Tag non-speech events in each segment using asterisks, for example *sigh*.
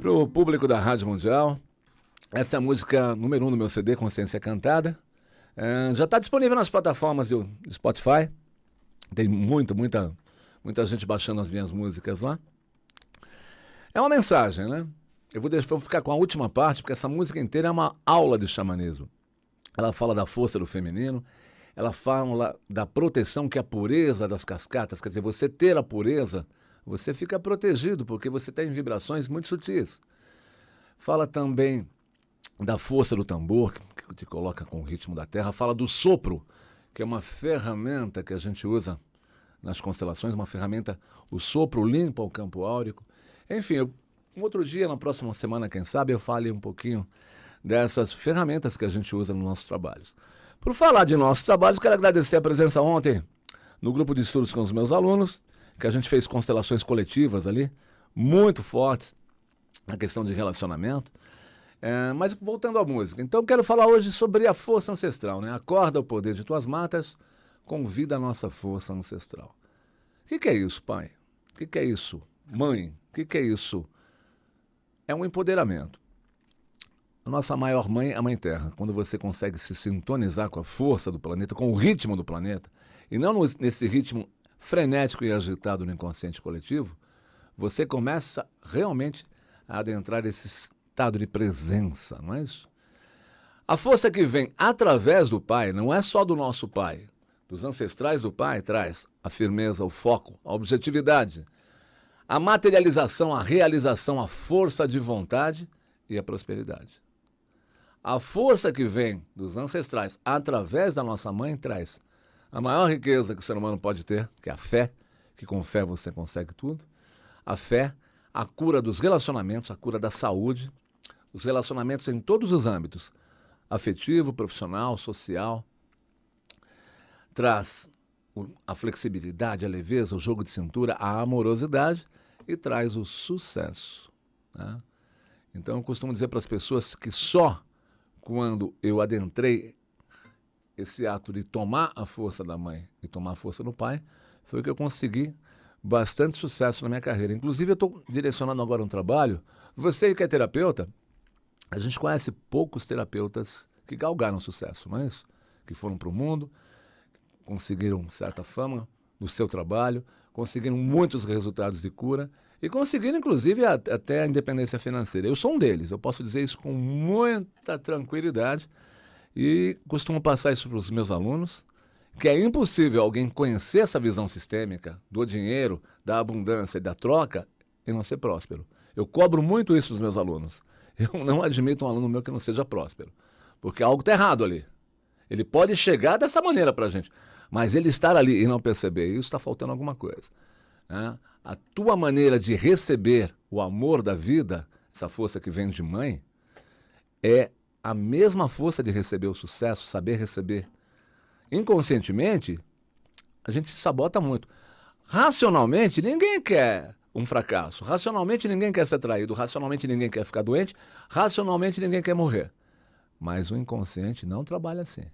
Pro público da Rádio Mundial, essa é música número um do meu CD, Consciência Cantada. É, já está disponível nas plataformas do Spotify. Tem muito, muita, muita gente baixando as minhas músicas lá. É uma mensagem, né? Eu vou, deixar, vou ficar com a última parte, porque essa música inteira é uma aula de xamanismo. Ela fala da força do feminino, ela fala da proteção que é a pureza das cascatas, quer dizer, você ter a pureza, você fica protegido, porque você tem vibrações muito sutis. Fala também da força do tambor, que te coloca com o ritmo da terra. Fala do sopro, que é uma ferramenta que a gente usa nas constelações, uma ferramenta, o sopro limpa o campo áurico. Enfim, um outro dia, na próxima semana, quem sabe, eu fale um pouquinho dessas ferramentas que a gente usa nos nossos trabalhos. Por falar de nossos trabalhos, quero agradecer a presença ontem no grupo de estudos com os meus alunos, que a gente fez constelações coletivas ali, muito fortes na questão de relacionamento. É, mas voltando à música, então quero falar hoje sobre a força ancestral, né? Acorda o poder de tuas matas, convida a nossa força ancestral. O que, que, é isso, pai? O que, que, é isso, mãe? O que, que é isso? É um empoderamento. A nossa maior mãe, a Mãe Terra, quando você consegue se sintonizar com a força do planeta, com o ritmo do planeta, e não nesse ritmo frenético e agitado no inconsciente coletivo, você começa realmente a adentrar esse estado de presença, não é isso? A força que vem através do Pai não é só do nosso Pai, dos ancestrais do Pai, traz a firmeza, o foco, a objetividade, a materialização, a realização, a força de vontade e a prosperidade. A força que vem dos ancestrais através da nossa mãe traz a maior riqueza que o ser humano pode ter, que é a fé, que com fé você consegue tudo. A fé, a cura dos relacionamentos, a cura da saúde, os relacionamentos em todos os âmbitos, afetivo, profissional, social. Traz a flexibilidade, a leveza, o jogo de cintura, a amorosidade e traz o sucesso. Né? Então eu costumo dizer para as pessoas que só quando eu adentrei esse ato de tomar a força da mãe e tomar a força do pai, foi que eu consegui bastante sucesso na minha carreira. Inclusive, eu estou direcionando agora um trabalho. Você que é terapeuta, a gente conhece poucos terapeutas que galgaram sucesso, não é isso? Que foram para o mundo, conseguiram certa fama no seu trabalho, conseguiram muitos resultados de cura e conseguiram, inclusive, até a independência financeira. Eu sou um deles, eu posso dizer isso com muita tranquilidade e costumo passar isso para os meus alunos, que é impossível alguém conhecer essa visão sistêmica do dinheiro, da abundância e da troca e não ser próspero. Eu cobro muito isso dos meus alunos. *laughs* Eu não admito um aluno meu que não seja próspero, porque algo está errado ali. Ele pode chegar dessa maneira para a gente, mas ele estar ali e não perceber isso, está faltando alguma coisa. Né? A tua maneira de receber o amor da vida, essa força que vem de mãe, é a mesma força de receber o sucesso, saber receber. Inconscientemente, a gente se sabota muito. Racionalmente, ninguém quer um fracasso. Racionalmente ninguém quer ser traído, racionalmente ninguém quer ficar doente, racionalmente ninguém quer morrer. Mas o inconsciente não trabalha assim.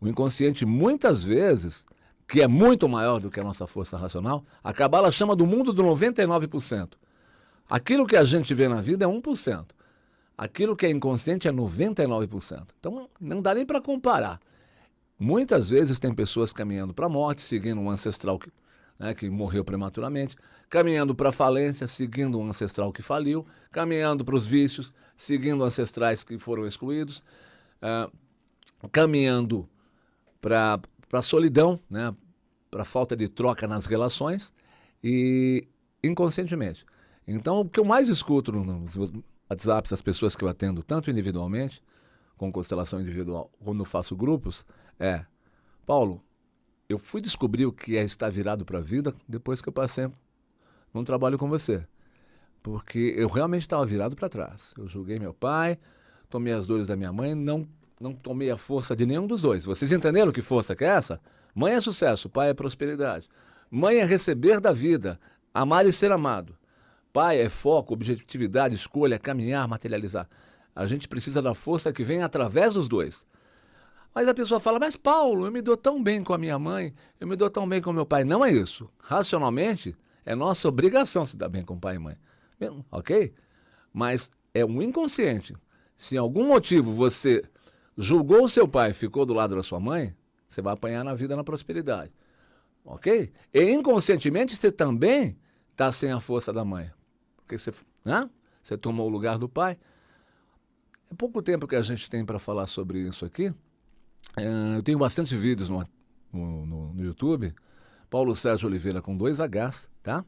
O inconsciente muitas vezes, que é muito maior do que a nossa força racional, a Cabala chama do mundo do 99%. Aquilo que a gente vê na vida é 1%. Aquilo que é inconsciente é 99%. Então não dá nem para comparar. Muitas vezes tem pessoas caminhando para a morte, seguindo um ancestral que né, que morreu prematuramente, caminhando para a falência, seguindo um ancestral que faliu, caminhando para os vícios, seguindo ancestrais que foram excluídos, uh, caminhando para a solidão, né, para a falta de troca nas relações e inconscientemente. Então, o que eu mais escuto nos WhatsApps das pessoas que eu atendo, tanto individualmente, com constelação individual, quando faço grupos, é: Paulo, eu fui descobrir o que é estar virado para a vida depois que eu passei num trabalho com você. Porque eu realmente estava virado para trás. Eu julguei meu pai, tomei as dores da minha mãe, não, não tomei a força de nenhum dos dois. Vocês entenderam que força que é essa? Mãe é sucesso, pai é prosperidade. Mãe é receber da vida, amar e ser amado. Pai é foco, objetividade, escolha, caminhar, materializar. A gente precisa da força que vem através dos dois. Mas a pessoa fala, mas Paulo, eu me dou tão bem com a minha mãe, eu me dou tão bem com meu pai. Não é isso. Racionalmente, é nossa obrigação se dar bem com pai e mãe. Ok? mas é um inconsciente. Se em algum motivo você julgou o seu pai e ficou do lado da sua mãe, você vai apanhar na vida na prosperidade. Ok? E inconscientemente você também está sem a força da mãe. Porque você, né? você tomou o lugar do pai. É pouco tempo que a gente tem para falar sobre isso aqui. É, eu tenho bastante vídeos no, no, no, YouTube. Paulo Sérgio Oliveira com dois Hs, tá?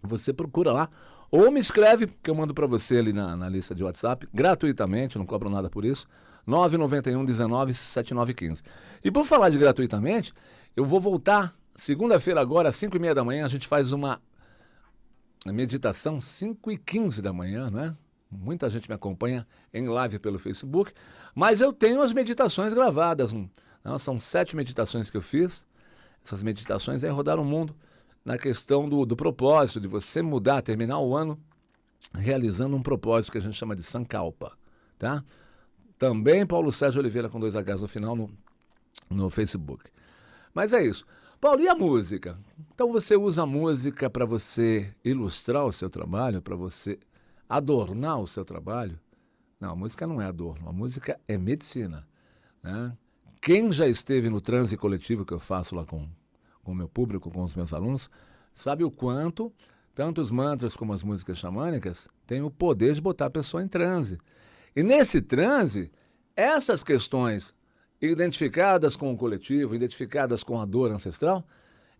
Você procura lá. Ou me escreve, que eu mando para você ali na, na, lista de WhatsApp, gratuitamente, não cobro nada por isso. 991 19 7915. E por falar de gratuitamente, eu vou voltar segunda-feira agora, às 5 e meia da manhã, a gente faz uma meditação, 5 e 15 da manhã, né? Muita gente me acompanha em live pelo Facebook, mas eu tenho as meditações gravadas. Não, são sete meditações que eu fiz. Essas meditações aí rodaram o mundo na questão do, do propósito, de você mudar, terminar o ano realizando um propósito que a gente chama de Sankalpa, tá? Também Paulo Sérgio Oliveira com dois Hs no final no, no Facebook. Mas é isso. Paulo, e a música? Então você usa a música para você ilustrar o seu trabalho, para você adornar o seu trabalho? Não, a música não é adorno, a música é medicina. Né? Quem já esteve no transe coletivo que eu faço lá com o meu público, com os meus alunos, sabe o quanto tanto os mantras como as músicas xamânicas têm o poder de botar a pessoa em transe. E nesse transe, essas questões identificadas com o coletivo, identificadas com a dor ancestral,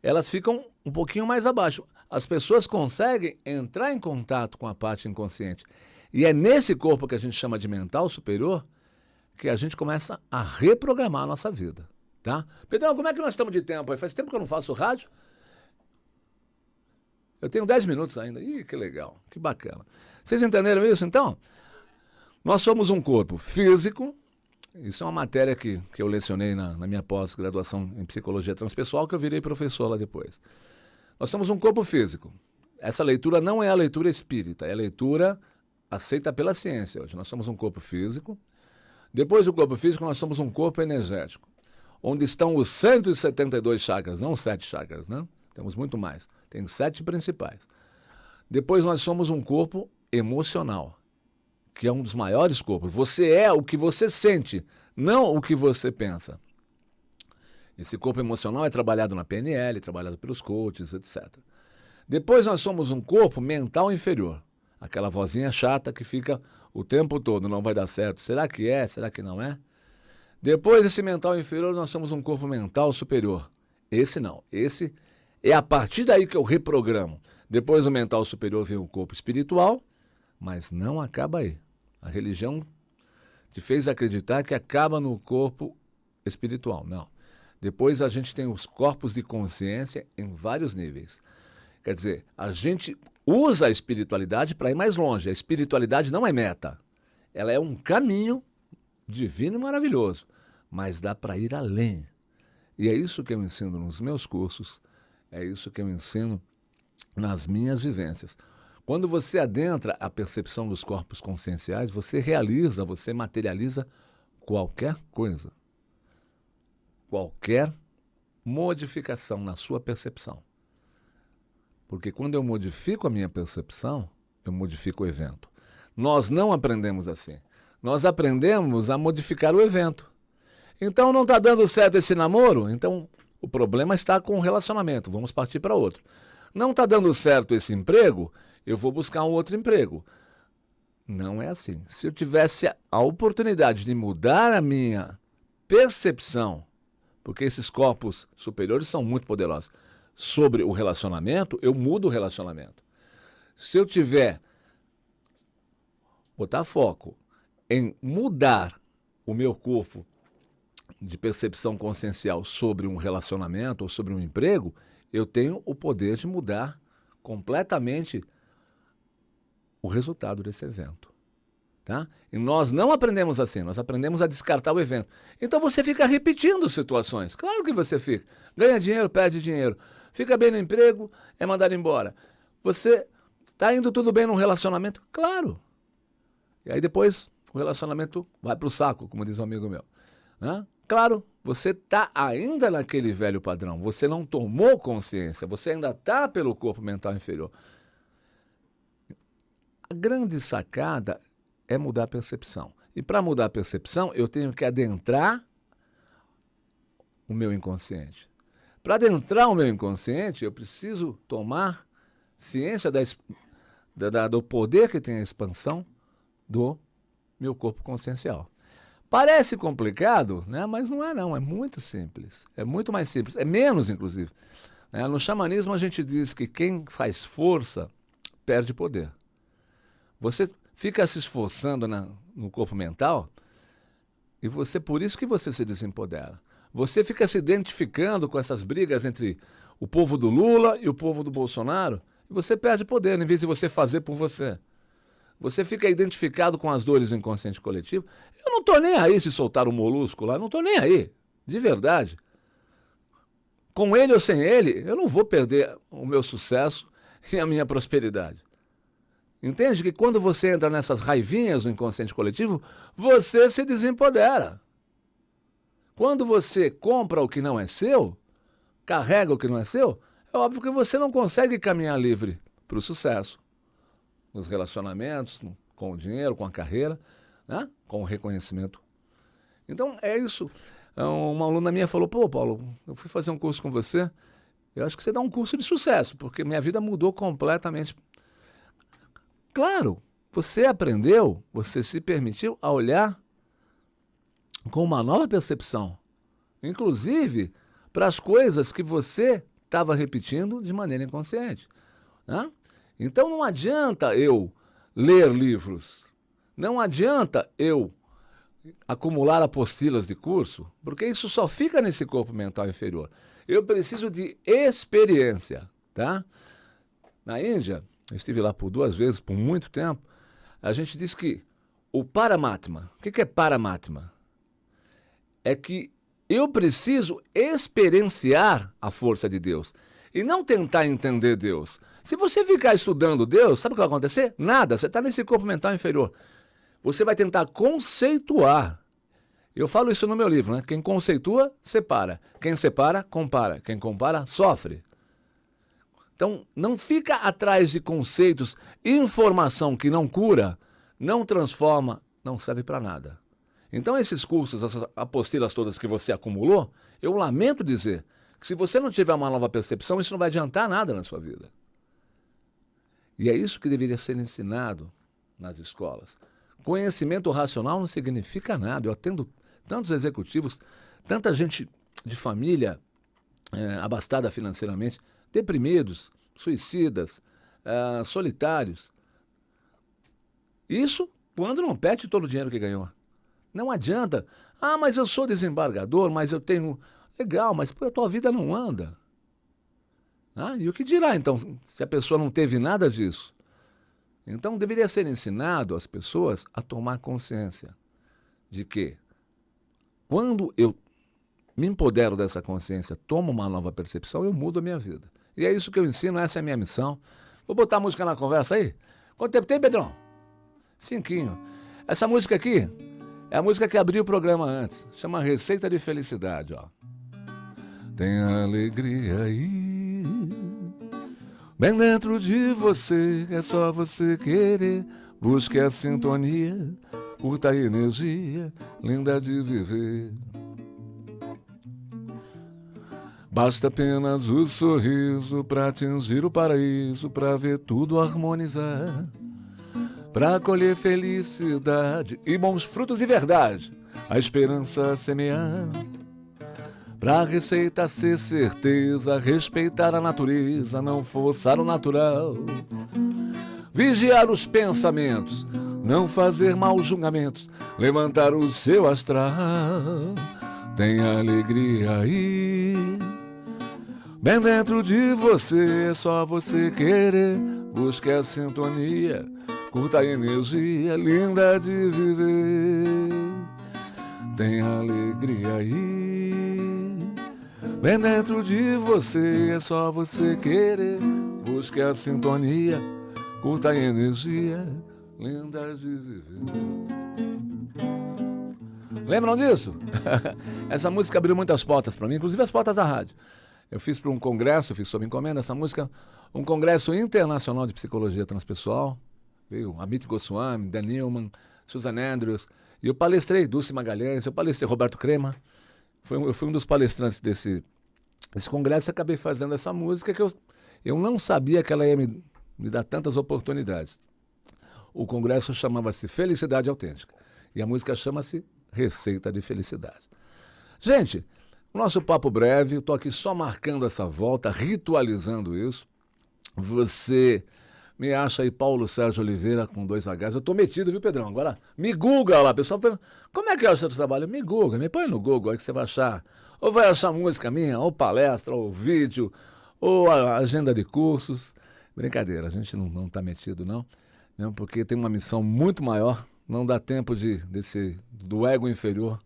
elas ficam um pouquinho mais abaixo. As pessoas conseguem entrar em contato com a parte inconsciente. E é nesse corpo que a gente chama de mental superior que a gente começa a reprogramar a nossa vida. Tá? Pedrão, como é que nós estamos de tempo aí? Faz tempo que eu não faço rádio. Eu tenho 10 minutos ainda. Ih, que legal, que bacana. Vocês entenderam isso então? Nós somos um corpo físico, isso é uma matéria que, que eu lecionei na, na minha pós-graduação em psicologia transpessoal, que eu virei professor lá depois. Nós somos um corpo físico. Essa leitura não é a leitura espírita, é a leitura aceita pela ciência hoje. Nós somos um corpo físico. Depois do corpo físico, nós somos um corpo energético, onde estão os 172 chakras, não sete chakras, né? Temos muito mais. Tem sete principais. Depois nós somos um corpo emocional que é um dos maiores corpos. Você é o que você sente, não o que você pensa. Esse corpo emocional é trabalhado na PNL, trabalhado pelos coaches, etc. Depois nós somos um corpo mental inferior. Aquela vozinha chata que fica o tempo todo, não vai dar certo. Será que é? Será que não é? Depois desse mental inferior, nós somos um corpo mental superior. Esse não. Esse é a partir daí que eu reprogramo. Depois do mental superior vem o corpo espiritual, mas não acaba aí. A religião te fez acreditar que acaba no corpo espiritual. Não. Depois a gente tem os corpos de consciência em vários níveis. Quer dizer, a gente usa a espiritualidade para ir mais longe. A espiritualidade não é meta. Ela é um caminho divino e maravilhoso, mas dá para ir além. E é isso que eu ensino nos meus cursos, é isso que eu ensino nas minhas vivências. Quando você adentra a percepção dos corpos conscienciais, você realiza, você materializa qualquer coisa. Qualquer modificação na sua percepção. Porque quando eu modifico a minha percepção, eu modifico o evento. Nós não aprendemos assim. Nós aprendemos a modificar o evento. Então não está dando certo esse namoro? Então o problema está com o relacionamento. Vamos partir para outro. Não está dando certo esse emprego? Eu vou buscar um outro emprego. Não é assim. Se eu tivesse a oportunidade de mudar a minha percepção, porque esses corpos superiores são muito poderosos, sobre o relacionamento, eu mudo o relacionamento. Se eu tiver botar foco em mudar o meu corpo de percepção consciencial sobre um relacionamento ou sobre um emprego, eu tenho o poder de mudar completamente o resultado desse evento. Tá? E nós não aprendemos assim, nós aprendemos a descartar o evento. Então você fica repetindo situações. Claro que você fica. Ganha dinheiro, perde dinheiro. Fica bem no emprego, é mandado embora. Você está indo tudo bem num relacionamento? Claro. E aí depois o relacionamento vai para o saco, como diz um amigo meu. Né? Claro, você está ainda naquele velho padrão. Você não tomou consciência. Você ainda está pelo corpo mental inferior. A grande sacada é mudar a percepção. E para mudar a percepção, eu tenho que adentrar o meu inconsciente. Para adentrar o meu inconsciente, eu preciso tomar ciência da, da, do poder que tem a expansão do meu corpo consciencial. Parece complicado, né? mas não é não, é muito simples. É muito mais simples, é menos inclusive. Né? No xamanismo a gente diz que quem faz força perde poder. Você fica se esforçando na, no corpo mental e você por isso que você se desempodera. Você fica se identificando com essas brigas entre o povo do Lula e o povo do Bolsonaro e você perde poder em vez de você fazer por você. Você fica identificado com as dores do inconsciente coletivo. Eu não estou nem aí se soltar o molusco lá, não estou nem aí, de verdade. Com ele ou sem ele, eu não vou perder o meu sucesso *laughs* e a minha prosperidade. Entende que quando você entra nessas raivinhas do inconsciente coletivo, você se desempodera. Quando você compra o que não é seu, carrega o que não é seu, é óbvio que você não consegue caminhar livre para o sucesso. Nos relacionamentos, com o dinheiro, com a carreira, né? com o reconhecimento. Então é isso. É uma aluna minha falou: pô, Paulo, eu fui fazer um curso com você. Eu acho que você dá um curso de sucesso, porque minha vida mudou completamente. Claro, você aprendeu, você se permitiu a olhar com uma nova percepção, inclusive para as coisas que você estava repetindo de maneira inconsciente. Né? Então não adianta eu ler livros, não adianta eu acumular apostilas de curso, porque isso só fica nesse corpo mental inferior. Eu preciso de experiência, tá? Na Índia, eu estive lá por duas vezes, por muito tempo, a gente diz que o Paramatma, o que é Paramatma? é que eu preciso experienciar a força de Deus e não tentar entender Deus. Se você ficar estudando Deus, sabe o que vai acontecer? Nada, você está nesse corpo mental inferior. Você vai tentar conceituar. Eu falo isso no meu livro, né? Quem conceitua, separa. Quem separa, compara. Quem compara, sofre. Então, não fica atrás de conceitos, informação que não cura, não transforma, não serve para nada. Então, esses cursos, essas apostilas todas que você acumulou, eu lamento dizer que se você não tiver uma nova percepção, isso não vai adiantar nada na sua vida. E é isso que deveria ser ensinado nas escolas. Conhecimento racional não significa nada. Eu atendo tantos executivos, tanta gente de família é, abastada financeiramente, deprimidos, suicidas, é, solitários. Isso quando não perde todo o dinheiro que ganhou. Não adianta. Ah, mas eu sou desembargador, mas eu tenho. Legal, mas pô, a tua vida não anda. Ah, e o que dirá então se a pessoa não teve nada disso? Então deveria ser ensinado às pessoas a tomar consciência de que quando eu me empodero dessa consciência, tomo uma nova percepção, eu mudo a minha vida. E é isso que eu ensino, essa é a minha missão. Vou botar a música na conversa aí? Quanto tempo tem, Pedrão? Cinquinho. Essa música aqui é a música que abriu o programa antes. Chama Receita de Felicidade, ó. Tem alegria aí. Bem dentro de você, é só você querer. Busque a sintonia, curta a energia, linda de viver. Basta apenas o sorriso para atingir o paraíso, para ver tudo harmonizar para colher felicidade e bons frutos de verdade, a esperança semear. Pra receita ser certeza, respeitar a natureza, não forçar o natural. Vigiar os pensamentos, não fazer maus julgamentos, levantar o seu astral. Tem alegria aí. Bem dentro de você, é só você querer. Busque a sintonia Curta a energia linda de viver. Tem alegria aí. Bem dentro de você, é só você querer. Busque a sintonia. Curta a energia linda de viver. Lembram disso? *laughs* essa música abriu muitas portas para mim, inclusive as portas da rádio. Eu fiz para um congresso, fiz sob encomenda essa música, um congresso internacional de psicologia transpessoal, veio Amit Goswami, Dan Newman, Susan Andrews, e eu palestrei, Dulce Magalhães, eu palestrei Roberto Crema, foi, eu fui um dos palestrantes desse, desse congresso e acabei fazendo essa música que eu, eu não sabia que ela ia me, me dar tantas oportunidades. O congresso chamava-se Felicidade Autêntica e a música chama-se Receita de Felicidade. Gente, nosso papo breve, eu estou aqui só marcando essa volta, ritualizando isso. Você me acha aí Paulo Sérgio Oliveira com dois Hs. Eu tô metido, viu, Pedrão? Agora me google lá, pessoal. Como é que é o seu trabalho? Me google, me põe no Google aí que você vai achar. Ou vai achar música minha, ou palestra, ou vídeo, ou agenda de cursos. Brincadeira, a gente não, não tá metido, não. Mesmo porque tem uma missão muito maior. Não dá tempo de desse do ego inferior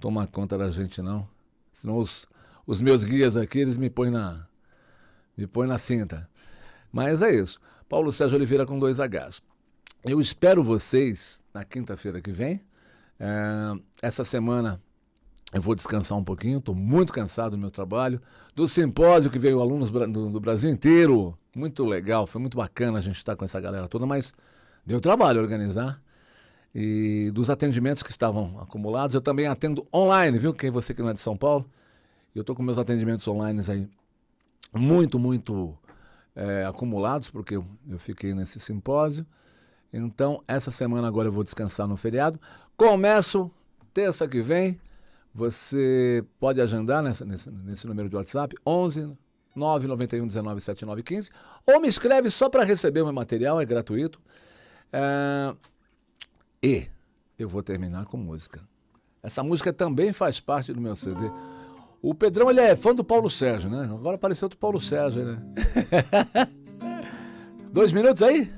tomar conta da gente, não. Senão os, os meus guias aqui, eles me põem na, me põem na cinta. Mas é isso. Paulo Sérgio Oliveira com dois Hs. Eu espero vocês na quinta-feira que vem. É, essa semana eu vou descansar um pouquinho, estou muito cansado do meu trabalho. Do simpósio que veio alunos do, do, Brasil inteiro, muito legal, foi muito bacana a gente estar com essa galera toda, mas deu trabalho organizar. E dos atendimentos que estavam acumulados, eu também atendo online, viu? Quem você que não é de São Paulo, eu estou com meus atendimentos online aí muito, muito é, acumulados, porque eu, eu fiquei nesse simpósio. Então, essa semana agora eu vou descansar no feriado. Começo terça que vem. Você pode agendar nessa, nesse, nesse número de WhatsApp, 11 991 19 7915, ou me escreve só para receber o meu material, é gratuito. É, e eu vou terminar com música. Essa música também faz parte do meu CD. O Pedrão, ele é fã do Paulo Sérgio, né? Agora apareceu do Paulo Sérgio, né? *laughs* Dois minutos aí?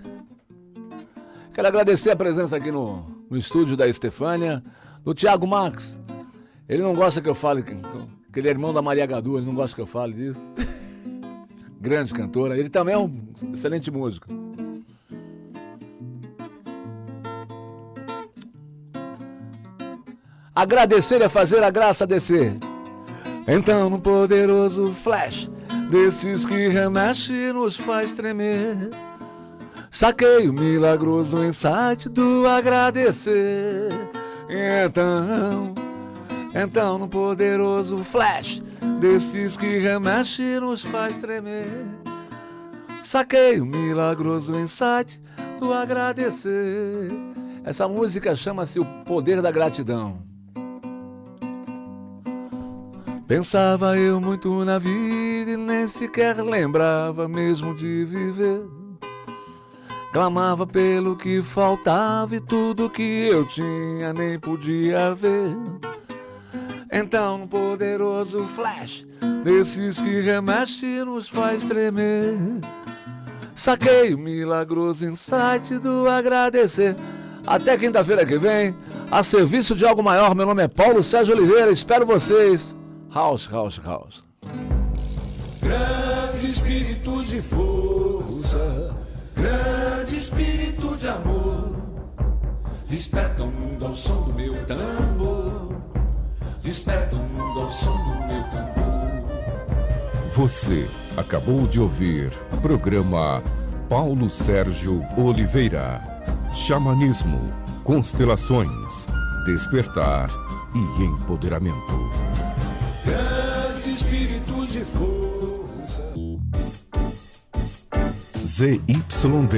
Quero agradecer a presença aqui no, no estúdio da Estefânia, do Thiago Max. Ele não gosta que eu fale, que ele é irmão da Maria Gadu, ele não gosta que eu fale disso. *laughs* Grande cantora. Ele também é um excelente músico. Agradecer é fazer a graça descer. Então, no poderoso flash desses que remexe nos faz tremer, saquei o milagroso insight do agradecer. Então, então, no poderoso flash desses que remexe nos faz tremer, saquei o milagroso insight do agradecer. Essa música chama-se O Poder da Gratidão. Pensava eu muito na vida e nem sequer lembrava mesmo de viver. Clamava pelo que faltava e tudo que eu tinha nem podia ver. Então, um poderoso flash desses que remexe nos faz tremer. Saquei o milagroso insight do agradecer. Até quinta-feira que vem, a serviço de algo maior. Meu nome é Paulo Sérgio Oliveira. Espero vocês. House, house, house. Grande espírito de força, grande espírito de amor, desperta o mundo ao som do meu tambor, desperta o mundo ao som do meu tambor. Você acabou de ouvir o programa Paulo Sérgio Oliveira. Xamanismo, constelações, despertar e empoderamento ZYD